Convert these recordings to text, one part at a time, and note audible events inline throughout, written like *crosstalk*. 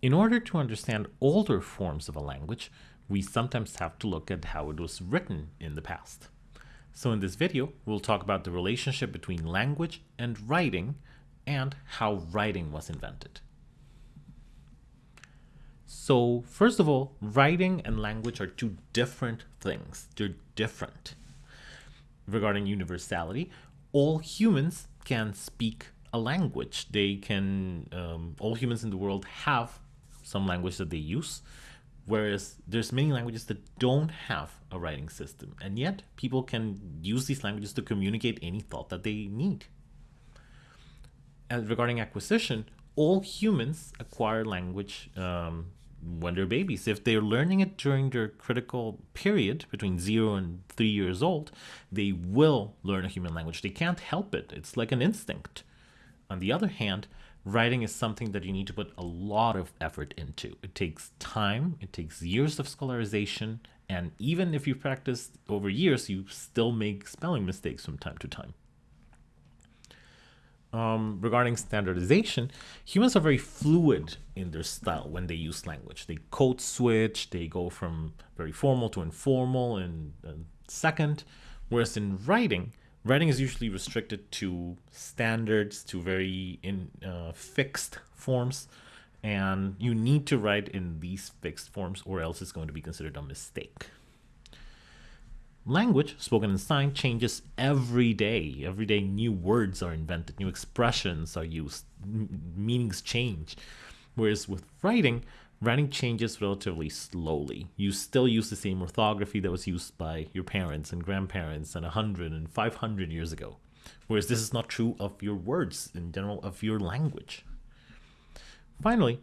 In order to understand older forms of a language, we sometimes have to look at how it was written in the past. So in this video, we'll talk about the relationship between language and writing and how writing was invented. So first of all, writing and language are two different things. They're different. Regarding universality, all humans can speak a language. They can, um, all humans in the world have some language that they use, whereas there's many languages that don't have a writing system. And yet people can use these languages to communicate any thought that they need. And regarding acquisition, all humans acquire language um, when they're babies. If they're learning it during their critical period between zero and three years old, they will learn a human language. They can't help it. It's like an instinct. On the other hand, writing is something that you need to put a lot of effort into. It takes time, it takes years of scholarization, and even if you practice over years, you still make spelling mistakes from time to time. Um, regarding standardization, humans are very fluid in their style when they use language. They code switch, they go from very formal to informal in a second, whereas in writing, writing is usually restricted to standards, to very in uh, fixed forms, and you need to write in these fixed forms or else it's going to be considered a mistake. Language, spoken and signed, changes every day. Every day new words are invented, new expressions are used, meanings change. Whereas with writing, writing changes relatively slowly. You still use the same orthography that was used by your parents and grandparents and 100 and 500 years ago. Whereas this is not true of your words in general, of your language. Finally,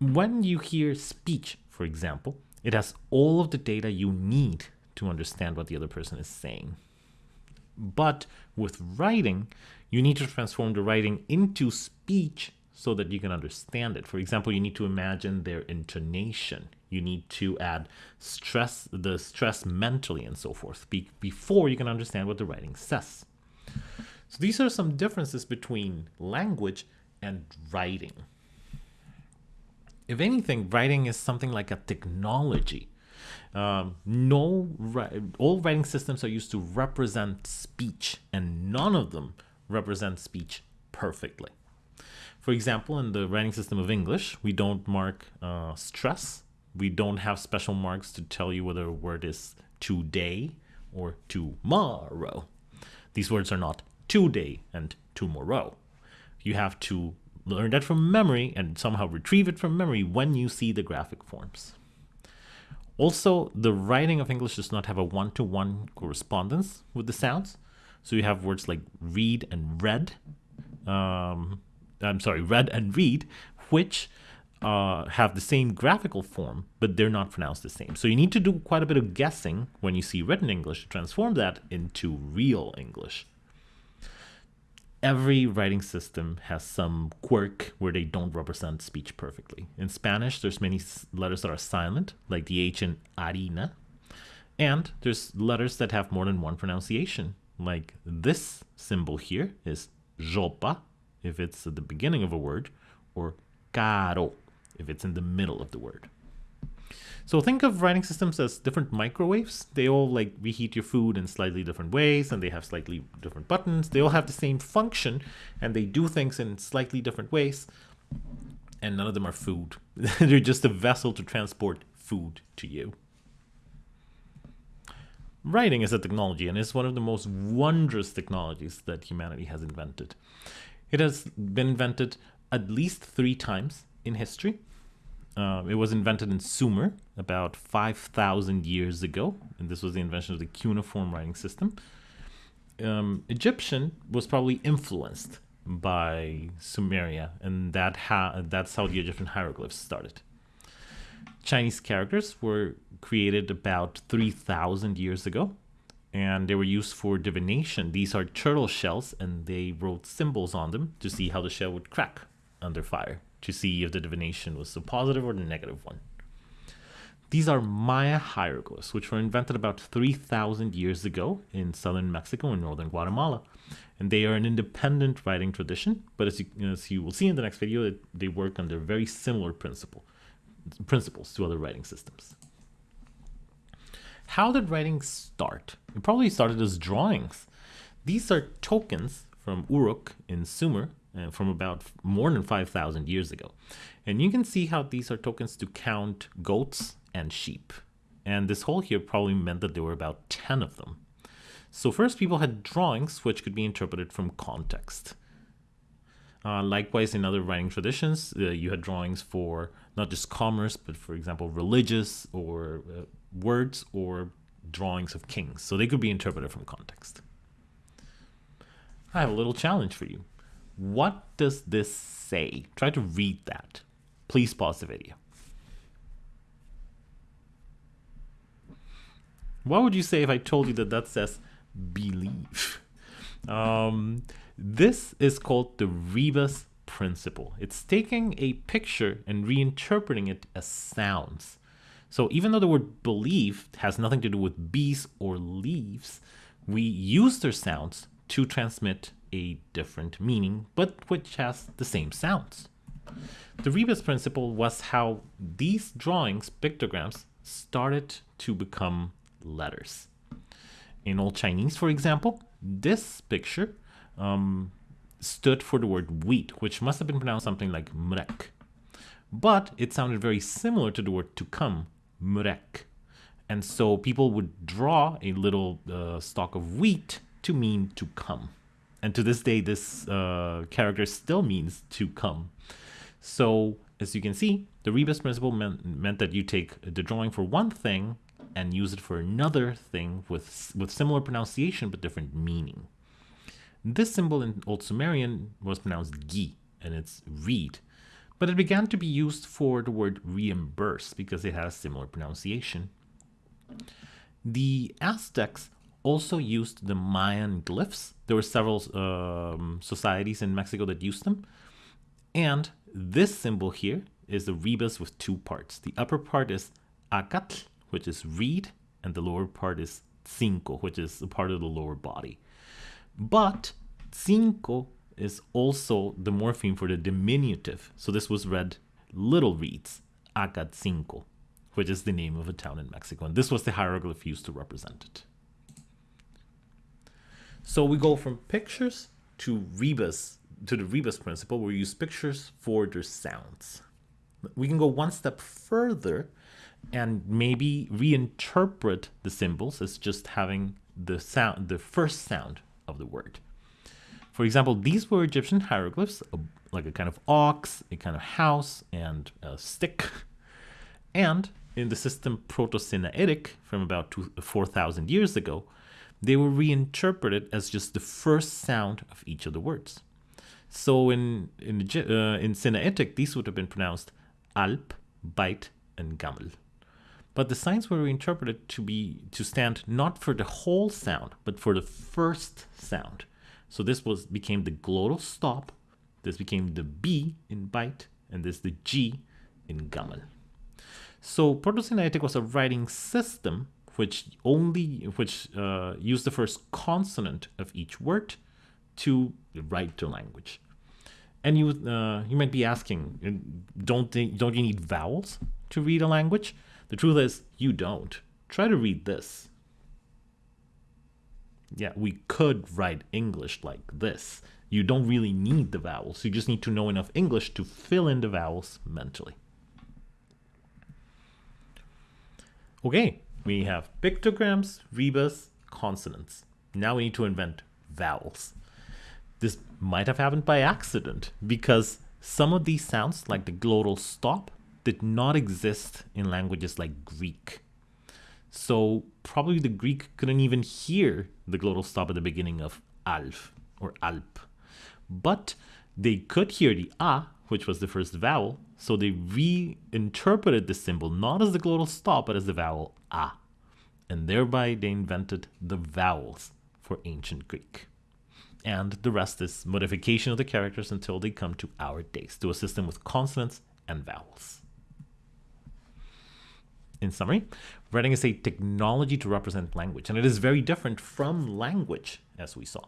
when you hear speech, for example, it has all of the data you need to understand what the other person is saying. But with writing, you need to transform the writing into speech so that you can understand it. For example, you need to imagine their intonation. You need to add stress, the stress mentally and so forth be before you can understand what the writing says. So these are some differences between language and writing. If anything, writing is something like a technology. Um, no, all writing systems are used to represent speech, and none of them represent speech perfectly. For example, in the writing system of English, we don't mark uh, stress. We don't have special marks to tell you whether a word is today or tomorrow. These words are not today and tomorrow. You have to learn that from memory and somehow retrieve it from memory when you see the graphic forms. Also, the writing of English does not have a one-to-one -one correspondence with the sounds. So you have words like read and read. Um, I'm sorry, read and read, which uh, have the same graphical form, but they're not pronounced the same. So you need to do quite a bit of guessing when you see written English to transform that into real English. Every writing system has some quirk where they don't represent speech perfectly. In Spanish, there's many letters that are silent, like the H in harina, and there's letters that have more than one pronunciation, like this symbol here is jopa, if it's at the beginning of a word, or caro if it's in the middle of the word. So think of writing systems as different microwaves. They all like reheat your food in slightly different ways and they have slightly different buttons. They all have the same function and they do things in slightly different ways. And none of them are food. *laughs* They're just a vessel to transport food to you. Writing is a technology and is one of the most wondrous technologies that humanity has invented. It has been invented at least three times in history. Uh, it was invented in Sumer about 5,000 years ago, and this was the invention of the cuneiform writing system. Um, Egyptian was probably influenced by Sumeria, and that ha that's how the Egyptian hieroglyphs started. Chinese characters were created about 3,000 years ago, and they were used for divination. These are turtle shells, and they wrote symbols on them to see how the shell would crack under fire, to see if the divination was a positive or the negative one. These are Maya hieroglyphs, which were invented about 3,000 years ago in southern Mexico and northern Guatemala. And they are an independent writing tradition, but as you, as you will see in the next video, they work under very similar principle, principles to other writing systems. How did writing start? It probably started as drawings. These are tokens from Uruk in Sumer uh, from about more than 5,000 years ago. And you can see how these are tokens to count goats and sheep. And this hole here probably meant that there were about 10 of them. So first people had drawings which could be interpreted from context. Uh, likewise, in other writing traditions, uh, you had drawings for not just commerce, but for example, religious or uh, words or drawings of kings. So they could be interpreted from context. I have a little challenge for you. What does this say? Try to read that. Please pause the video. What would you say if I told you that that says believe? Um, this is called the rebus principle. It's taking a picture and reinterpreting it as sounds. So even though the word believe has nothing to do with bees or leaves, we use their sounds to transmit a different meaning, but which has the same sounds. The rebus principle was how these drawings, pictograms, started to become letters. In Old Chinese, for example, this picture um, stood for the word wheat, which must have been pronounced something like mrek. But it sounded very similar to the word to come, mrek. And so people would draw a little uh, stalk of wheat to mean to come. And to this day, this uh, character still means to come. So as you can see, the rebus principle meant, meant that you take the drawing for one thing and use it for another thing with, with similar pronunciation but different meaning. This symbol in Old Sumerian was pronounced gi, and it's reed, but it began to be used for the word reimburse because it has a similar pronunciation. The Aztecs also used the Mayan glyphs. There were several um, societies in Mexico that used them. And this symbol here is the rebus with two parts. The upper part is acatl, which is reed, and the lower part is tzinco, which is a part of the lower body. But tzinco is also the morpheme for the diminutive. So this was read little reeds, Acatzinco, which is the name of a town in Mexico. And this was the hieroglyph used to represent it. So we go from pictures to rebus, to the rebus principle, where we use pictures for their sounds. We can go one step further and maybe reinterpret the symbols as just having the sound, the first sound of the word. For example, these were Egyptian hieroglyphs, like a kind of ox, a kind of house, and a stick. And in the system Proto-Sinaitic from about 4,000 years ago, they were reinterpreted as just the first sound of each of the words. So in in, uh, in Sinaitic, these would have been pronounced alp, bite, and gamel. But the signs were reinterpreted to be to stand not for the whole sound, but for the first sound. So this was became the glottal stop, this became the B in bite, and this the G in gamel. So Proto-Sinaitic was a writing system which only which uh, use the first consonant of each word to write the language. And you uh, you might be asking, don't they, don't you need vowels to read a language? The truth is, you don't. Try to read this. Yeah, we could write English like this. You don't really need the vowels. You just need to know enough English to fill in the vowels mentally. Okay, we have pictograms, rebus, consonants. Now we need to invent vowels. This might have happened by accident because some of these sounds, like the glottal stop, did not exist in languages like Greek. So probably the Greek couldn't even hear the glottal stop at the beginning of alf or alp. But they could hear the a, which was the first vowel, so they reinterpreted the symbol not as the glottal stop, but as the vowel a. And thereby they invented the vowels for ancient Greek. And the rest is modification of the characters until they come to our days to a system with consonants and vowels. in summary, writing is a technology to represent language, and it is very different from language, as we saw.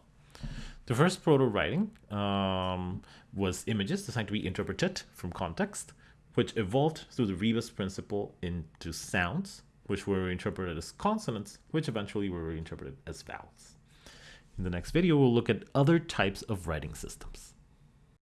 The first proto writing um, was images designed to be interpreted from context, which evolved through the rebus principle into sounds, which were interpreted as consonants, which eventually were reinterpreted as vowels. In the next video, we'll look at other types of writing systems.